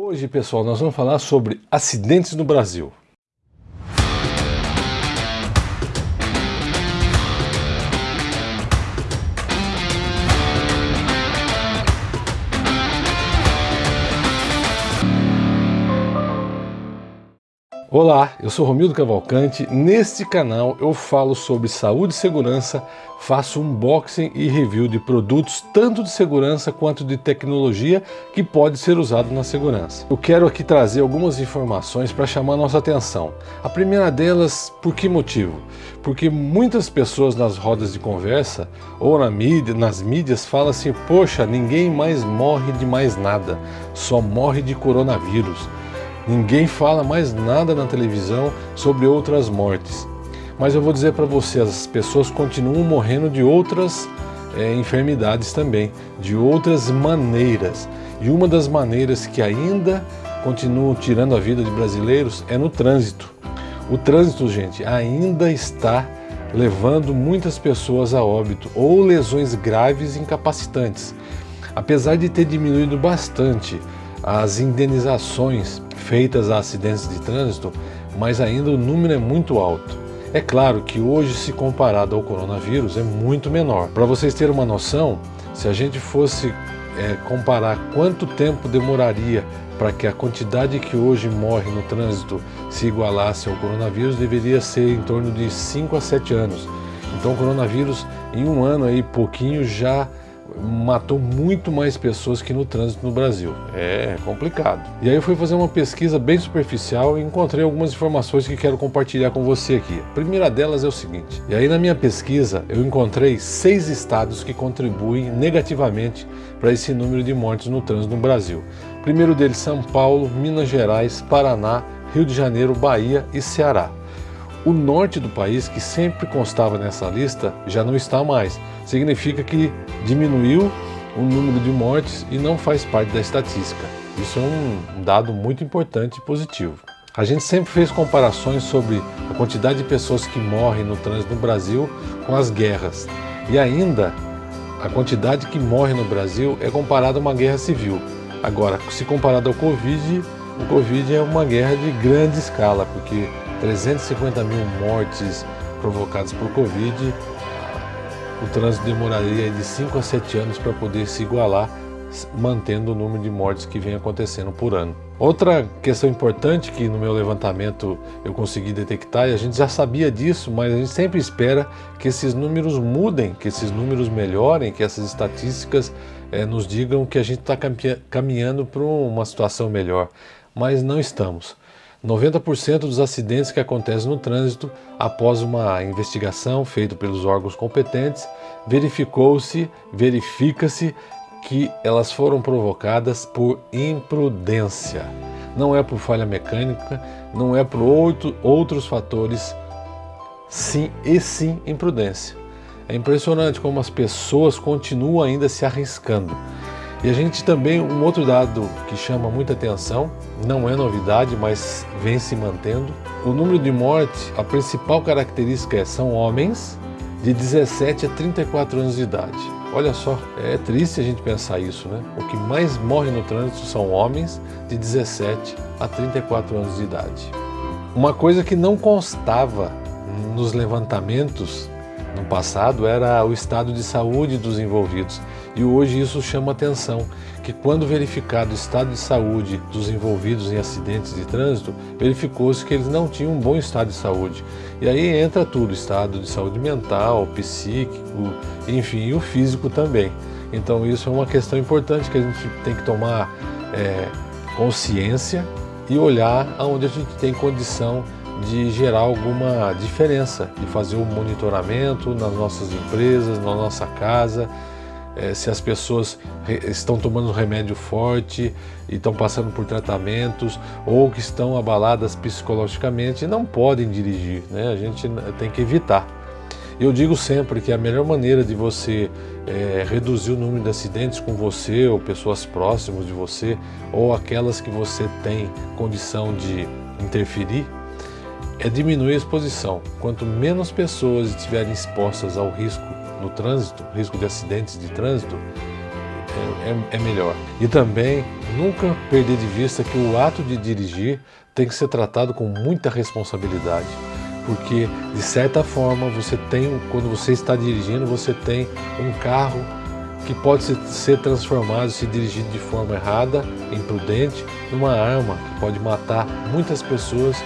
Hoje, pessoal, nós vamos falar sobre acidentes no Brasil. Olá, eu sou Romildo Cavalcante. Neste canal eu falo sobre saúde e segurança, faço unboxing e review de produtos tanto de segurança quanto de tecnologia que pode ser usado na segurança. Eu quero aqui trazer algumas informações para chamar nossa atenção. A primeira delas, por que motivo? Porque muitas pessoas nas rodas de conversa ou na mídia, nas mídias falam assim, poxa, ninguém mais morre de mais nada, só morre de coronavírus. Ninguém fala mais nada na televisão sobre outras mortes. Mas eu vou dizer para você, as pessoas continuam morrendo de outras é, enfermidades também, de outras maneiras. E uma das maneiras que ainda continuam tirando a vida de brasileiros é no trânsito. O trânsito, gente, ainda está levando muitas pessoas a óbito ou lesões graves incapacitantes. Apesar de ter diminuído bastante as indenizações feitas a acidentes de trânsito, mas ainda o número é muito alto. É claro que hoje, se comparado ao coronavírus, é muito menor. Para vocês terem uma noção, se a gente fosse é, comparar quanto tempo demoraria para que a quantidade que hoje morre no trânsito se igualasse ao coronavírus, deveria ser em torno de 5 a 7 anos. Então o coronavírus, em um ano aí, pouquinho, já matou muito mais pessoas que no trânsito no Brasil. É complicado. E aí eu fui fazer uma pesquisa bem superficial e encontrei algumas informações que quero compartilhar com você aqui. A primeira delas é o seguinte, e aí na minha pesquisa eu encontrei seis estados que contribuem negativamente para esse número de mortes no trânsito no Brasil. primeiro deles São Paulo, Minas Gerais, Paraná, Rio de Janeiro, Bahia e Ceará. O norte do país, que sempre constava nessa lista, já não está mais. Significa que diminuiu o número de mortes e não faz parte da estatística. Isso é um dado muito importante e positivo. A gente sempre fez comparações sobre a quantidade de pessoas que morrem no trânsito no Brasil com as guerras. E ainda, a quantidade que morre no Brasil é comparada a uma guerra civil. Agora, se comparado ao Covid, o Covid é uma guerra de grande escala, porque 350 mil mortes provocadas por Covid, o trânsito demoraria de 5 a 7 anos para poder se igualar, mantendo o número de mortes que vem acontecendo por ano. Outra questão importante que no meu levantamento eu consegui detectar, e a gente já sabia disso, mas a gente sempre espera que esses números mudem, que esses números melhorem, que essas estatísticas é, nos digam que a gente está caminhando para uma situação melhor, mas não estamos. 90% dos acidentes que acontecem no trânsito, após uma investigação feita pelos órgãos competentes, verificou-se, verifica-se que elas foram provocadas por imprudência. Não é por falha mecânica, não é por outro, outros fatores, sim e sim imprudência. É impressionante como as pessoas continuam ainda se arriscando. E a gente também, um outro dado que chama muita atenção, não é novidade, mas vem se mantendo. O número de mortes, a principal característica é são homens de 17 a 34 anos de idade. Olha só, é triste a gente pensar isso, né? O que mais morre no trânsito são homens de 17 a 34 anos de idade. Uma coisa que não constava nos levantamentos no passado era o estado de saúde dos envolvidos e hoje isso chama atenção, que quando verificado o estado de saúde dos envolvidos em acidentes de trânsito, verificou-se que eles não tinham um bom estado de saúde. E aí entra tudo, estado de saúde mental, psíquico, enfim, e o físico também. Então isso é uma questão importante que a gente tem que tomar é, consciência e olhar aonde a gente tem condição de gerar alguma diferença, de fazer um monitoramento nas nossas empresas, na nossa casa, é, se as pessoas estão tomando remédio forte e estão passando por tratamentos ou que estão abaladas psicologicamente não podem dirigir, né? a gente tem que evitar. Eu digo sempre que a melhor maneira de você é, reduzir o número de acidentes com você ou pessoas próximas de você ou aquelas que você tem condição de interferir é diminuir a exposição. Quanto menos pessoas estiverem expostas ao risco no trânsito, risco de acidentes de trânsito, é, é, é melhor. E também nunca perder de vista que o ato de dirigir tem que ser tratado com muita responsabilidade porque de certa forma você tem, quando você está dirigindo, você tem um carro que pode ser transformado, se dirigido de forma errada, imprudente, numa arma que pode matar muitas pessoas,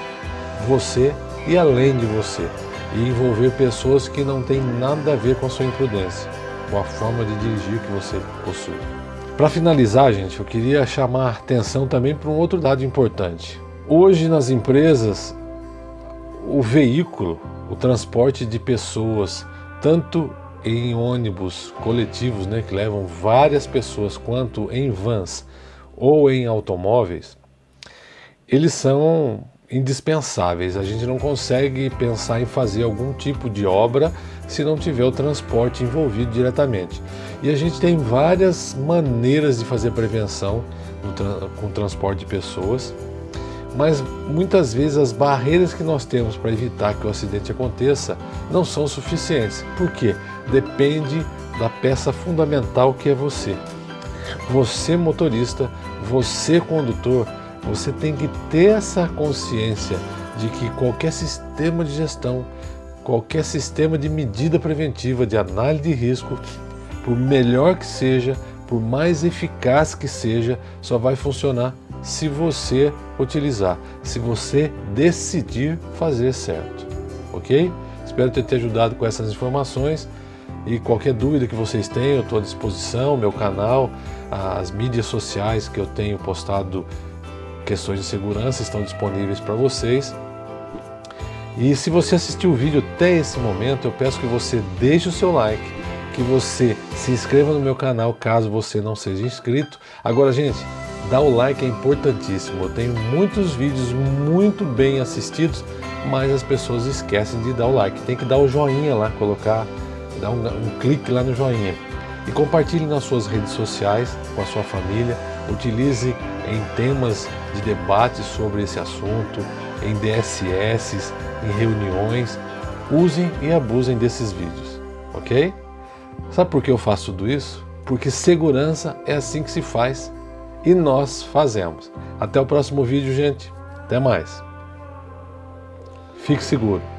você e além de você, e envolver pessoas que não têm nada a ver com a sua imprudência, com a forma de dirigir que você possui. Para finalizar, gente, eu queria chamar a atenção também para um outro dado importante. Hoje nas empresas o veículo, o transporte de pessoas, tanto em ônibus coletivos, né, que levam várias pessoas, quanto em vans ou em automóveis, eles são indispensáveis. A gente não consegue pensar em fazer algum tipo de obra se não tiver o transporte envolvido diretamente. E a gente tem várias maneiras de fazer prevenção com o transporte de pessoas mas muitas vezes as barreiras que nós temos para evitar que o acidente aconteça não são suficientes. Por quê? Depende da peça fundamental que é você. Você motorista, você condutor, você tem que ter essa consciência de que qualquer sistema de gestão, qualquer sistema de medida preventiva, de análise de risco, por melhor que seja, por mais eficaz que seja, só vai funcionar se você utilizar, se você decidir fazer certo, ok? Espero ter te ajudado com essas informações e qualquer dúvida que vocês tenham, eu estou à disposição, meu canal, as mídias sociais que eu tenho postado questões de segurança estão disponíveis para vocês. E se você assistiu o vídeo até esse momento, eu peço que você deixe o seu like, que você se inscreva no meu canal caso você não seja inscrito. Agora, gente, Dar o like é importantíssimo. Eu tenho muitos vídeos muito bem assistidos, mas as pessoas esquecem de dar o like. Tem que dar o joinha lá, colocar, dar um, um clique lá no joinha. E compartilhe nas suas redes sociais, com a sua família. Utilize em temas de debate sobre esse assunto, em DSS, em reuniões. Usem e abusem desses vídeos, ok? Sabe por que eu faço tudo isso? Porque segurança é assim que se faz e nós fazemos. Até o próximo vídeo, gente. Até mais. Fique seguro.